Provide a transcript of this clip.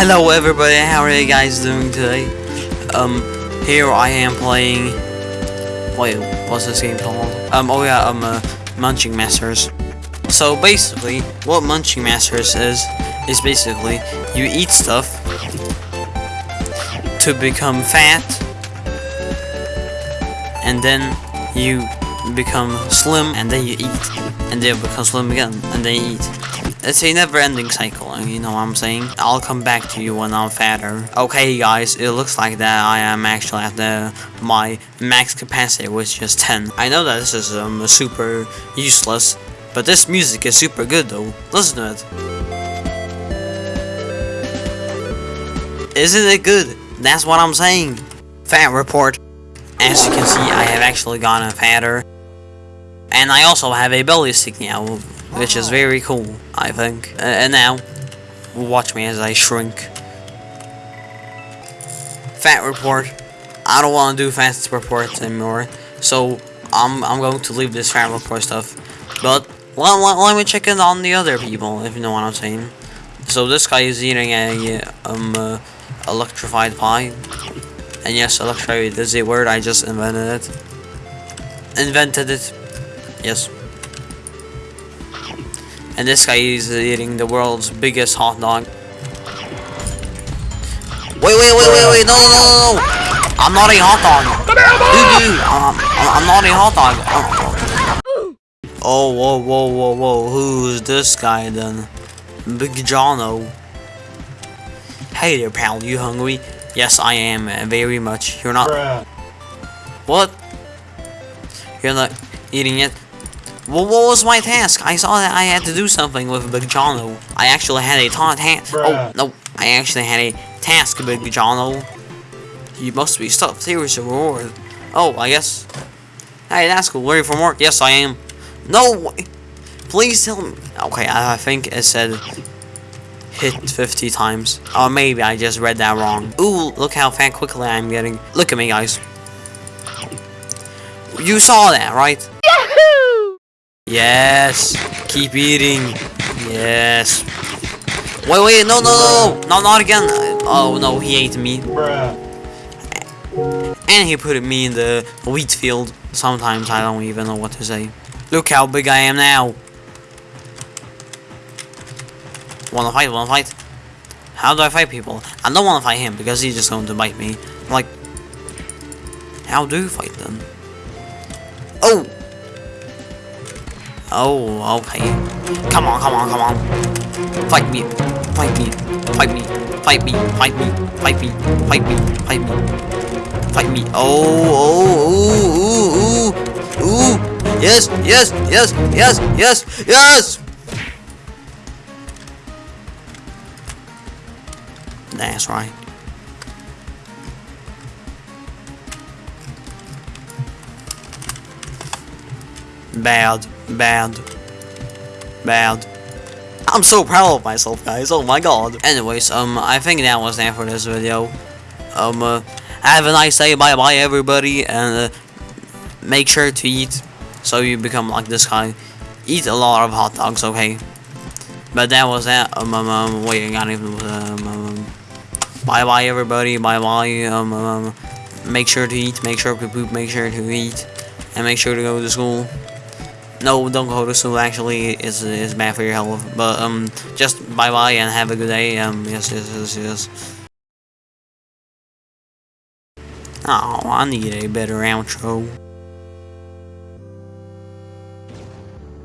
Hello everybody, how are you guys doing today? Um, here I am playing... Wait, what's this game called? Um, oh yeah, um, uh, Munching Masters. So basically, what Munching Masters is, is basically, you eat stuff to become fat, and then you become slim, and then you eat, and then you become slim again, and then you eat. It's a never-ending cycle, you know what I'm saying? I'll come back to you when I'm fatter. Okay, guys, it looks like that I am actually at the my max capacity, which is 10. I know that this is um, super useless, but this music is super good though. Listen to it. Isn't it good? That's what I'm saying. Fat report. As you can see, I have actually gotten fatter. And I also have a belly sticking out which is very cool, I think. Uh, and now, watch me as I shrink. Fat report. I don't want to do fast reports anymore, so I'm I'm going to leave this fat report stuff. But let, let, let me check in on the other people, if you know what I'm saying. So this guy is eating a um uh, electrified pie, and yes, electrified is a word. I just invented it. Invented it. Yes. And this guy is eating the world's biggest hot dog. Wait, wait, wait, wait, wait, no, no, no, no! I'm not a hot dog! Dude, dude, I'm, I'm not a hot dog! Oh, whoa, whoa, whoa, whoa, who's this guy then? Big Jono. Hey there, pal, you hungry? Yes, I am, uh, very much. You're not... Bruh. What? You're not eating it? Well, what was my task? I saw that I had to do something with Big Jono. I actually had a taunt task. Oh, no. I actually had a task, Big Jono. You must be stuffed. Here is a reward. Oh, I guess. Hey, that's cool. Ready for more? Yes, I am. No! Please tell me. Okay, I, I think it said hit 50 times. Or maybe I just read that wrong. Ooh, look how fat quickly I'm getting. Look at me, guys. You saw that, right? Yes. Keep eating. Yes. Wait, wait, no, no, no, no, not again. Oh no, he ate me. Bruh. And he put me in the wheat field. Sometimes I don't even know what to say. Look how big I am now. Wanna fight? Wanna fight? How do I fight people? I don't wanna fight him because he's just going to bite me. Like, how do you fight them? Oh! Oh, okay. Come on, come on, come on. Fight me. Fight me. Fight me. Fight me. Fight me. Fight me. Fight me. Fight me. Fight me. Oh, oh, ooh, ooh, ooh. Yes, yes, yes, yes, yes, yes! That's right. Bad. Bad. Bad. I'm so proud of myself, guys. Oh my god. Anyways, um, I think that was it for this video. Um, uh, have a nice day. Bye-bye, everybody. And uh, make sure to eat so you become like this guy. Eat a lot of hot dogs, okay? But that was that. Um, um, um wait, I got even. Um, um, bye-bye, everybody. Bye-bye. Um, um, make sure to eat. Make sure to poop. Make sure to eat. And make sure to go to school. No, don't go to school. Actually, it's it's bad for your health. But um, just bye bye and have a good day. Um, yes, yes, yes, yes. Oh, I need a better outro.